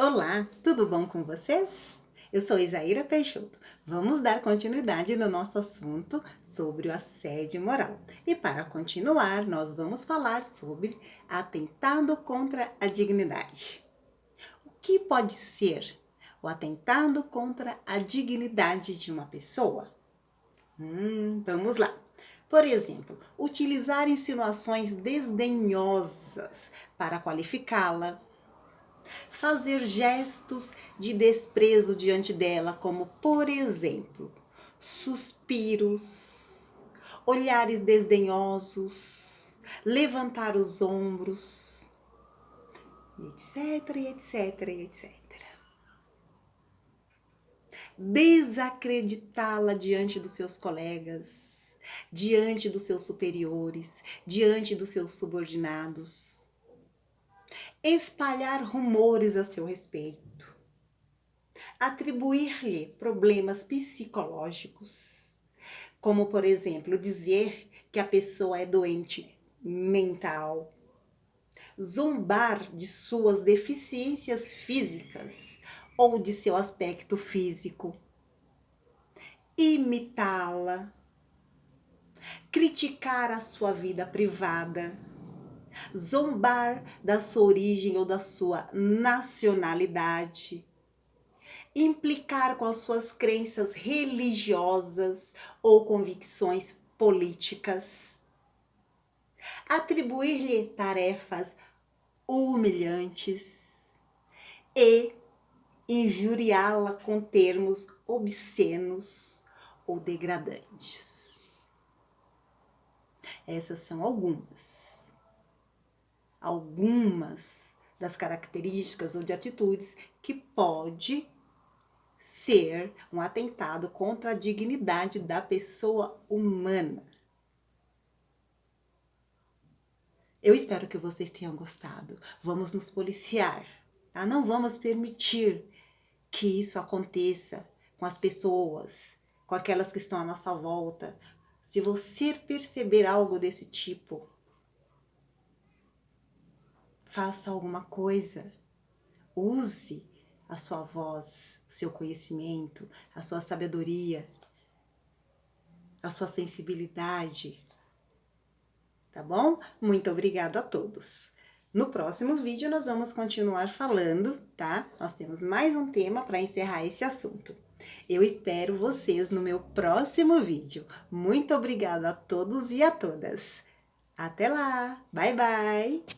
Olá, tudo bom com vocês? Eu sou Isaíra Peixoto. Vamos dar continuidade no nosso assunto sobre o assédio moral. E para continuar, nós vamos falar sobre atentado contra a dignidade. O que pode ser o atentado contra a dignidade de uma pessoa? Hum, vamos lá. Por exemplo, utilizar insinuações desdenhosas para qualificá-la, fazer gestos de desprezo diante dela, como, por exemplo, suspiros, olhares desdenhosos, levantar os ombros, etc, etc, etc. Desacreditá-la diante dos seus colegas, diante dos seus superiores, diante dos seus subordinados espalhar rumores a seu respeito, atribuir-lhe problemas psicológicos, como, por exemplo, dizer que a pessoa é doente mental, zombar de suas deficiências físicas ou de seu aspecto físico, imitá-la, criticar a sua vida privada, zombar da sua origem ou da sua nacionalidade, implicar com as suas crenças religiosas ou convicções políticas, atribuir-lhe tarefas humilhantes e injuriá-la com termos obscenos ou degradantes. Essas são algumas algumas das características ou de atitudes que pode ser um atentado contra a dignidade da pessoa humana. Eu espero que vocês tenham gostado. Vamos nos policiar, tá? Não vamos permitir que isso aconteça com as pessoas, com aquelas que estão à nossa volta. Se você perceber algo desse tipo, faça alguma coisa. Use a sua voz, o seu conhecimento, a sua sabedoria, a sua sensibilidade. Tá bom? Muito obrigada a todos. No próximo vídeo nós vamos continuar falando, tá? Nós temos mais um tema para encerrar esse assunto. Eu espero vocês no meu próximo vídeo. Muito obrigada a todos e a todas. Até lá! Bye, bye!